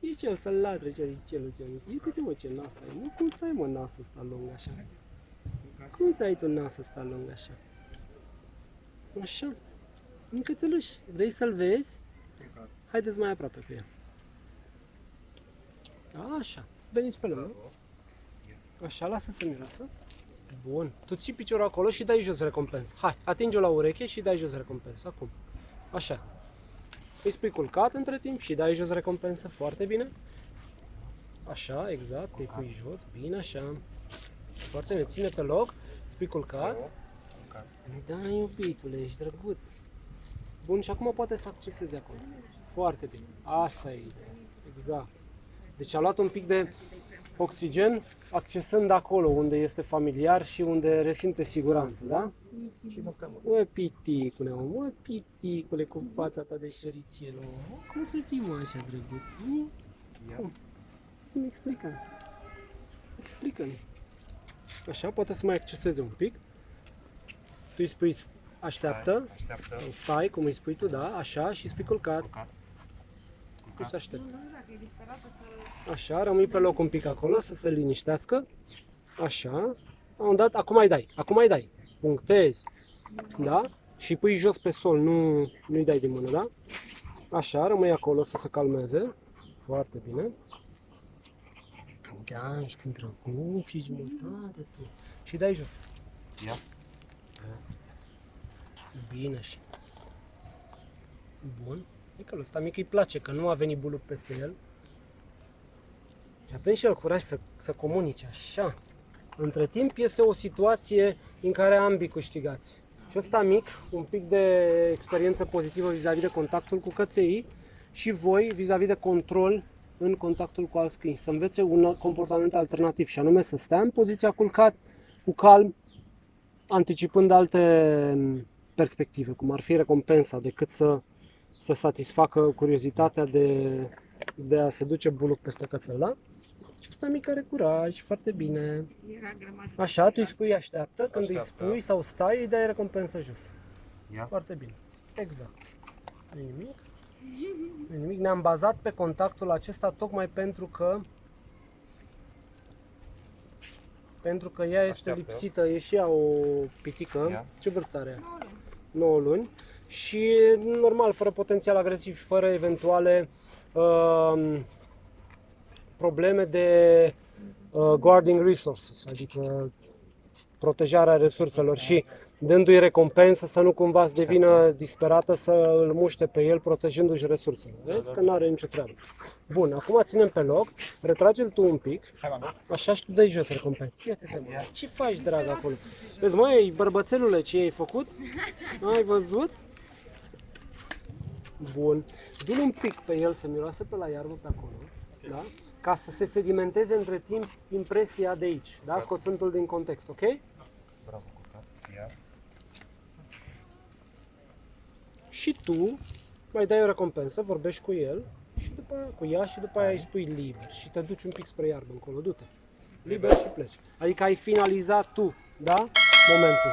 E cel să-l latre, ce cel ce Uite-te mă ce nas ai, nu? Cum să ai mă nasul ăsta lung așa? Cum să ai tu nasul ăsta lung așa? Așa. Un cățeluș. Vrei să-l vezi? Haideți mai aproape cu el. Așa. Veniți pe lângă. Așa, lasă să miroasă. Bun. Tu ții piciorul acolo și dai jos recompensă. Hai, atinge-o la ureche și dai jos recompensă. Acum. Așa. Îi spui culcat între timp și dai jos recompensă. Foarte bine. Așa, exact. Îi pui jos. Bine, așa. Foarte bine. Ține pe loc. Spui culcat. Da, iubitule, ești drăguț. Bun, și acum poate să accesezi acolo. Foarte bine. Asta e ideea. Exact. Deci a luat un pic de oxigen accesând acolo unde este familiar și unde resimte siguranță, da? Și mâncăm. Mă, piticule, mă, mă, piticule, cu fața ta de șericel, mă. Cum să fii, mă, așa drăguț? Nu? Cum? Să-mi explică. Explică-mi. Așa, poate să mai acceseze un pic. Tu îi spui așteaptă, Așteaptă. sau stai, cum îi spui tu, da, așa, și îi spui culcat. Culcat. Tu să aștepți. Nu, dacă e disperată să... Așa, rămâi pe loc un pic acolo să se liniștească. Așa. La un dat, acum mai dai, acum mai dai. Punctezi. Da? Și pui jos pe sol, nu, nu-i dai din mână, da? Așa, rămâi acolo să se calmeze. Foarte bine. Da, ești îndrăguț și jumătate tu. Și dai jos. Ia. Bine și. Bun. E că lui ăsta mic îi place, că nu a venit buluc peste el. Și a prins și el curaj să, să comunice așa. Între timp este o situație în care ambii câștigați. Și ăsta mic, un pic de experiență pozitivă vis-a-vis de contactul cu căței și voi vis-a-vis de control în contactul cu alți câini. Să învețe un comportament alternativ și anume să stea în poziția culcat, cu calm, anticipând alte perspective, cum ar fi recompensa, decât să, să satisfacă curiozitatea de, de a se duce buluc peste cățel, da? Și ăsta mic are curaj, foarte bine. Era grămadă. Așa, tu îi spui așteaptă, când îi Așteaptă. spui sau stai, îi dai recompensă jos. Ia. Foarte bine. Exact. Nu nimic. Nu nimic. Ne-am bazat pe contactul acesta tocmai pentru că pentru că ea este Așteaptă. lipsită, e și ea o pitică. Ia. Ce vârstă are ea? 9 luni. 9 luni și normal, fără potențial agresiv, fără eventuale uh, probleme de uh, guarding resources, adică protejarea resurselor și dându-i recompensă să nu cumva să devină disperată să îl muște pe el protejându-și resursele. Vezi că nu are nicio treabă. Bun, acum ținem pe loc, retrage-l tu un pic, Hai, mă, Așa și tu dai jos recompensă. Ia-te de mă. Ce faci, drag, acolo? Vezi, măi, bărbățelule, ce ai făcut? Ai văzut? Bun. Du-l un pic pe el să miroase pe la iarbă pe acolo, da? Ca să se sedimenteze între timp impresia de aici, da? Scoțându-l din context, ok? Bravo, culcat. Ia. Și tu mai dai o recompensă, vorbești cu el și după aia, cu ea și după aia îi spui liber și te duci un pic spre iarbă încolo, du-te. Liber și pleci. Adică ai finalizat tu, da? Momentul.